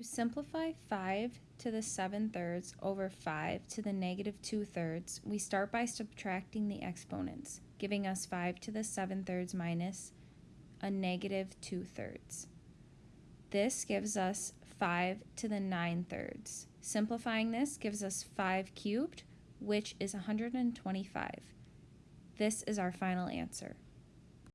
To simplify 5 to the 7 thirds over 5 to the negative 2 thirds, we start by subtracting the exponents, giving us 5 to the 7 thirds minus a negative 2 thirds. This gives us 5 to the 9 thirds. Simplifying this gives us 5 cubed, which is 125. This is our final answer.